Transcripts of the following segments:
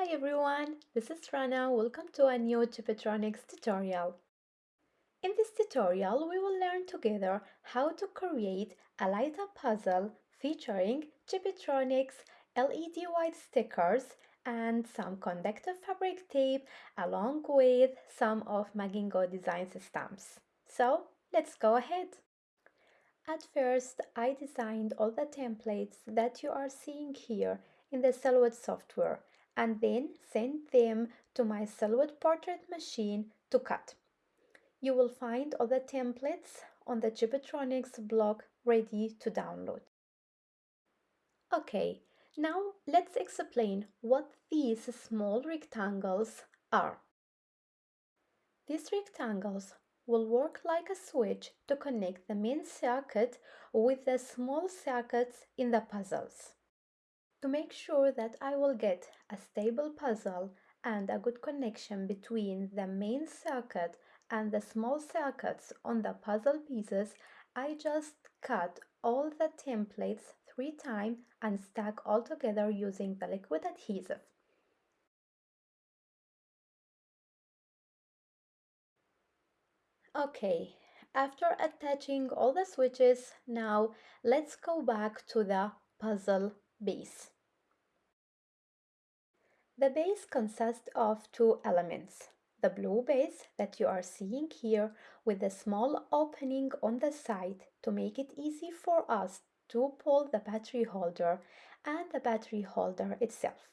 Hi everyone, this is Rana. Welcome to a new Chibitronics tutorial. In this tutorial, we will learn together how to create a light-up puzzle featuring Chibitronics LED white stickers and some conductive fabric tape along with some of Magingo Designs stamps. So let's go ahead. At first, I designed all the templates that you are seeing here in the Silhouette software and then send them to my Silhouette portrait machine to cut. You will find all the templates on the Chibitronics blog ready to download. Okay, now let's explain what these small rectangles are. These rectangles will work like a switch to connect the main circuit with the small circuits in the puzzles. To make sure that I will get a stable puzzle and a good connection between the main circuit and the small circuits on the puzzle pieces, I just cut all the templates three times and stack all together using the liquid adhesive. Okay, after attaching all the switches, now let's go back to the puzzle base. The base consists of two elements. The blue base that you are seeing here with a small opening on the side to make it easy for us to pull the battery holder and the battery holder itself.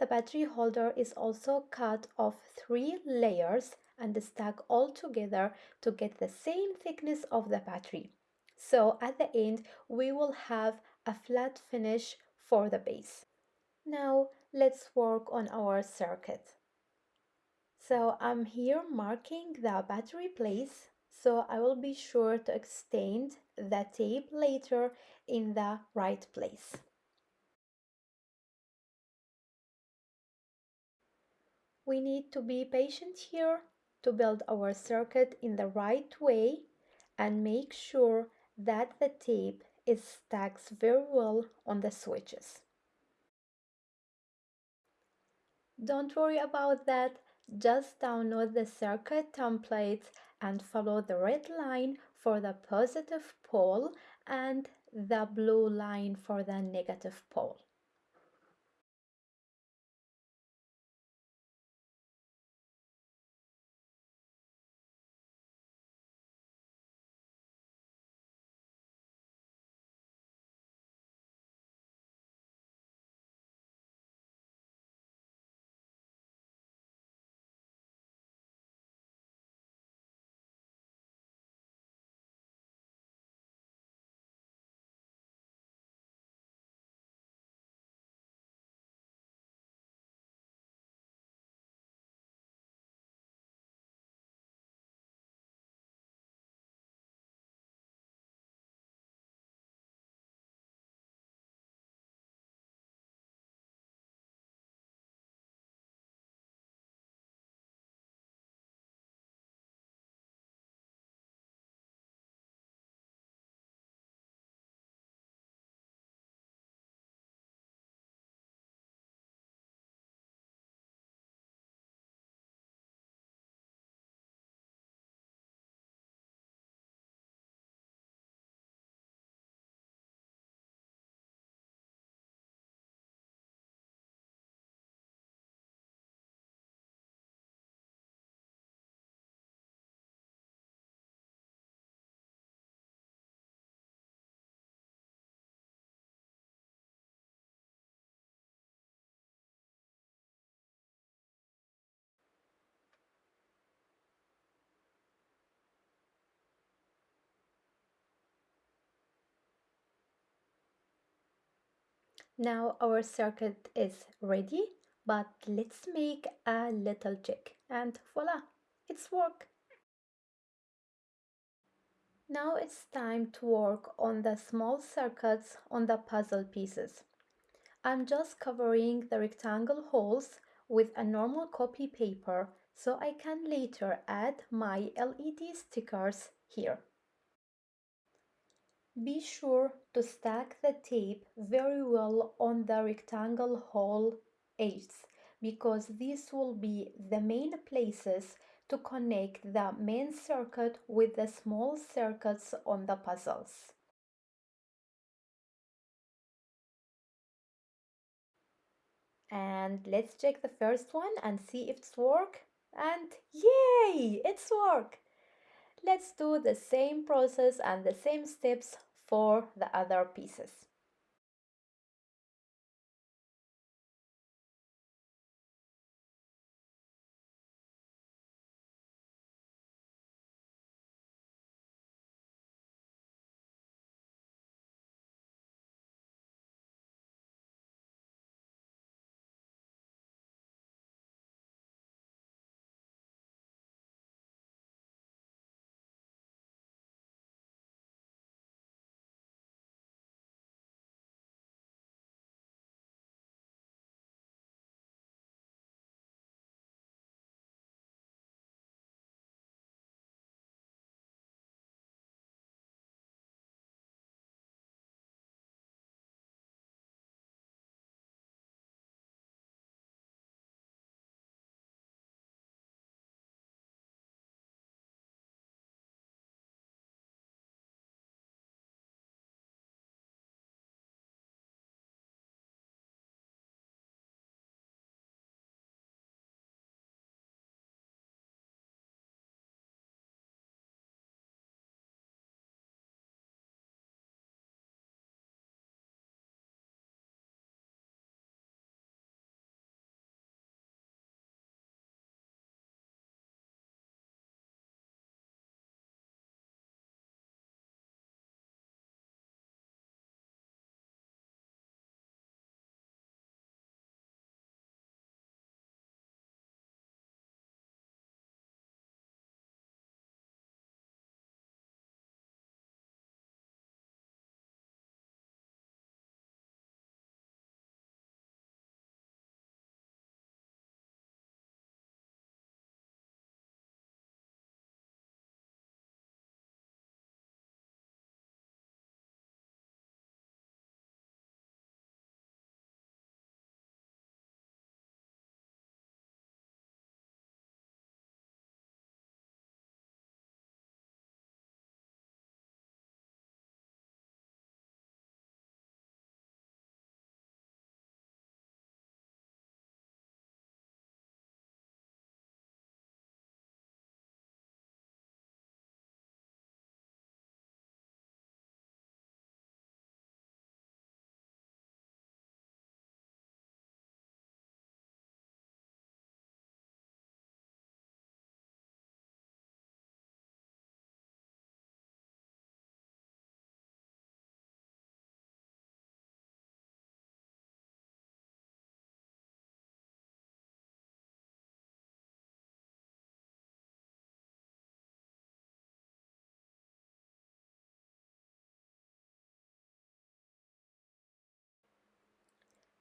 The battery holder is also cut of three layers and stacked all together to get the same thickness of the battery. So at the end, we will have a flat finish for the base. Now let's work on our circuit. So I'm here marking the battery place so I will be sure to extend the tape later in the right place. We need to be patient here to build our circuit in the right way and make sure that the tape is stacks very well on the switches. Don't worry about that, just download the circuit templates and follow the red line for the positive pole and the blue line for the negative pole. Now our circuit is ready, but let's make a little check and voila, it's work. Now it's time to work on the small circuits on the puzzle pieces. I'm just covering the rectangle holes with a normal copy paper so I can later add my LED stickers here. Be sure to stack the tape very well on the rectangle hole edges because these will be the main places to connect the main circuit with the small circuits on the puzzles. And let's check the first one and see if it's work. And yay, it's work. Let's do the same process and the same steps for the other pieces.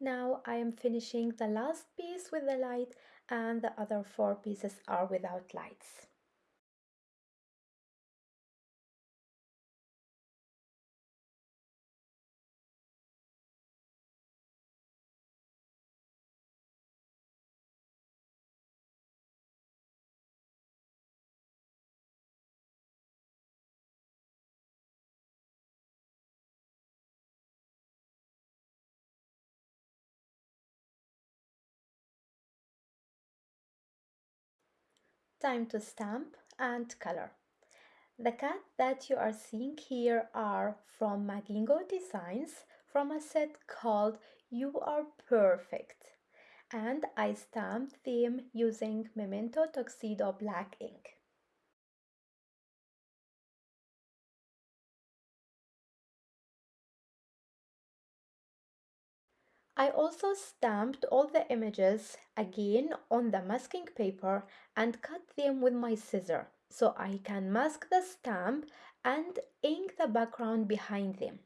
Now I am finishing the last piece with the light and the other four pieces are without lights. Time to stamp and color. The cat that you are seeing here are from Magingo Designs from a set called You Are Perfect and I stamped them using Memento Tuxedo black ink. I also stamped all the images again on the masking paper and cut them with my scissor so I can mask the stamp and ink the background behind them.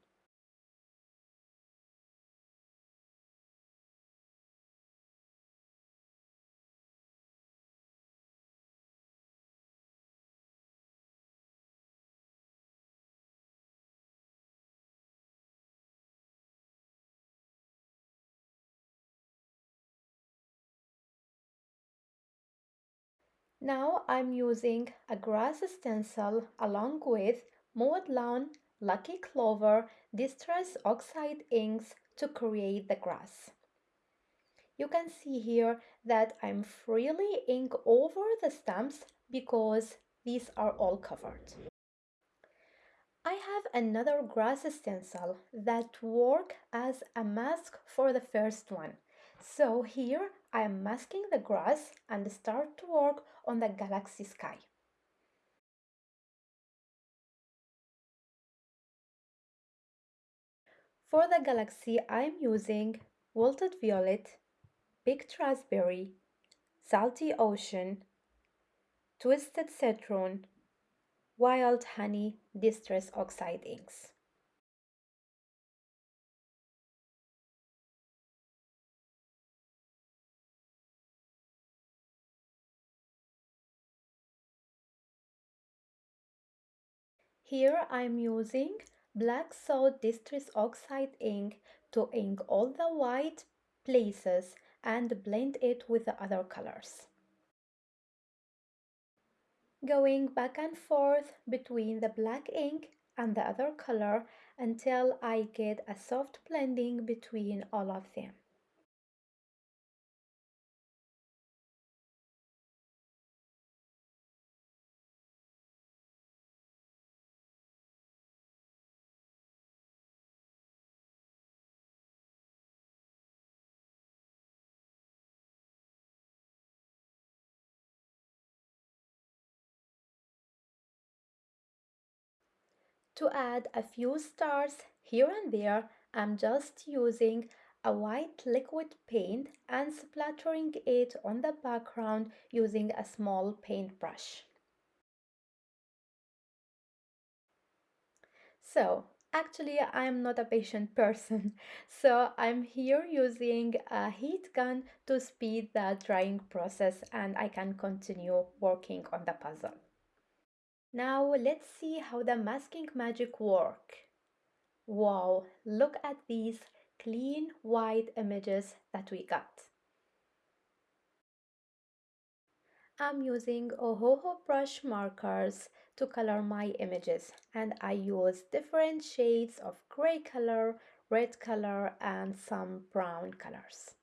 Now I'm using a grass stencil along with Mowed Lawn, Lucky Clover, Distress Oxide inks to create the grass. You can see here that I'm freely ink over the stamps because these are all covered. I have another grass stencil that work as a mask for the first one. So here I am masking the grass and start to work on the galaxy sky. For the galaxy I am using Wilted Violet, Picked Raspberry, Salty Ocean, Twisted Citron, Wild Honey Distress Oxide inks. Here I'm using Black Soot Distress Oxide ink to ink all the white places and blend it with the other colors. Going back and forth between the black ink and the other color until I get a soft blending between all of them. To add a few stars here and there, I'm just using a white liquid paint and splattering it on the background using a small paintbrush. So, actually I am not a patient person, so I'm here using a heat gun to speed the drying process and I can continue working on the puzzle. Now let's see how the masking magic work. Wow, look at these clean white images that we got. I'm using Ohuhu brush markers to color my images and I use different shades of gray color, red color and some brown colors.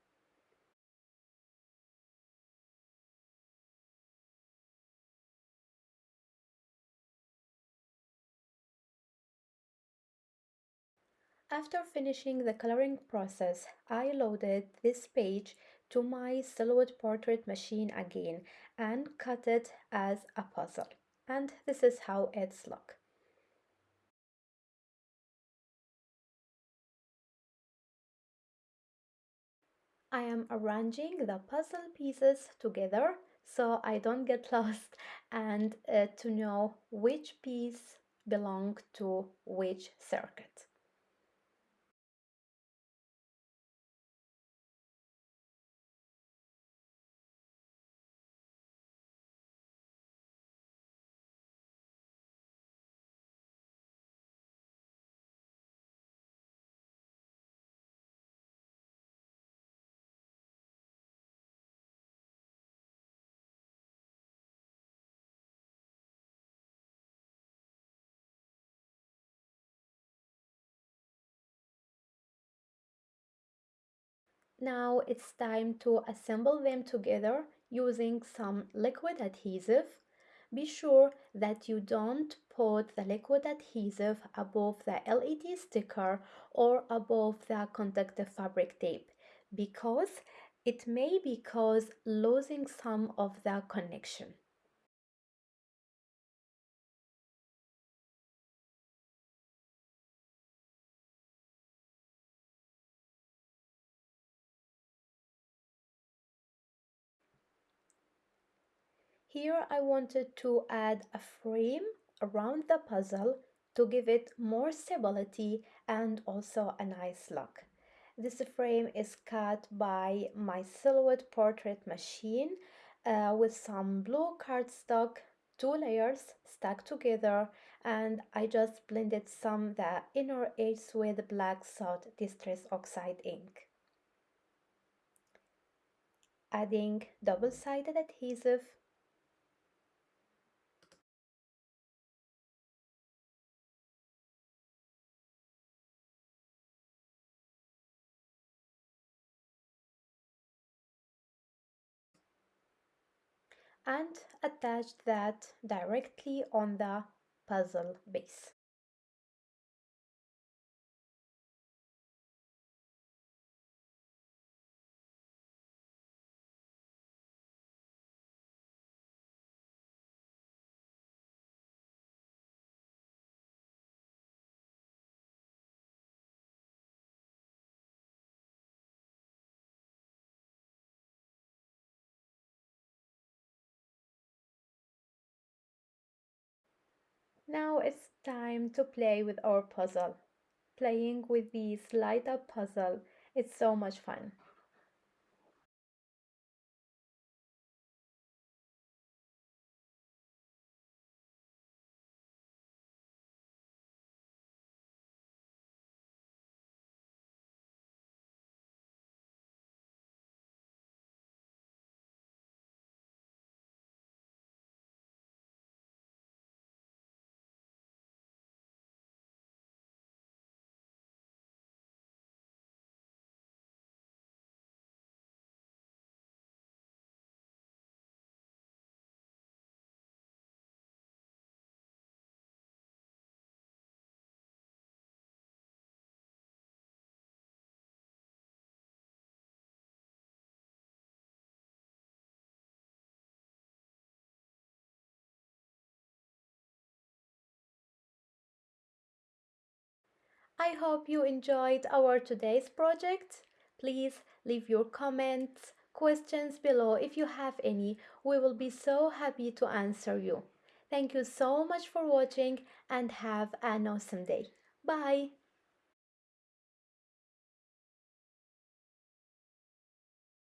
After finishing the coloring process, I loaded this page to my Silhouette portrait machine again and cut it as a puzzle. And this is how it's look. I am arranging the puzzle pieces together so I don't get lost and uh, to know which piece belong to which circuit. Now it's time to assemble them together using some liquid adhesive. Be sure that you don't put the liquid adhesive above the LED sticker or above the conductive fabric tape because it may be cause losing some of the connection. Here I wanted to add a frame around the puzzle to give it more stability and also a nice look. This frame is cut by my Silhouette portrait machine uh, with some blue cardstock, two layers stuck together and I just blended some the inner edge with black soot distress oxide ink. Adding double-sided adhesive and attach that directly on the puzzle base. Now it's time to play with our puzzle. Playing with the slide up puzzle is so much fun. I hope you enjoyed our today's project. Please leave your comments, questions below if you have any. We will be so happy to answer you. Thank you so much for watching and have an awesome day. Bye.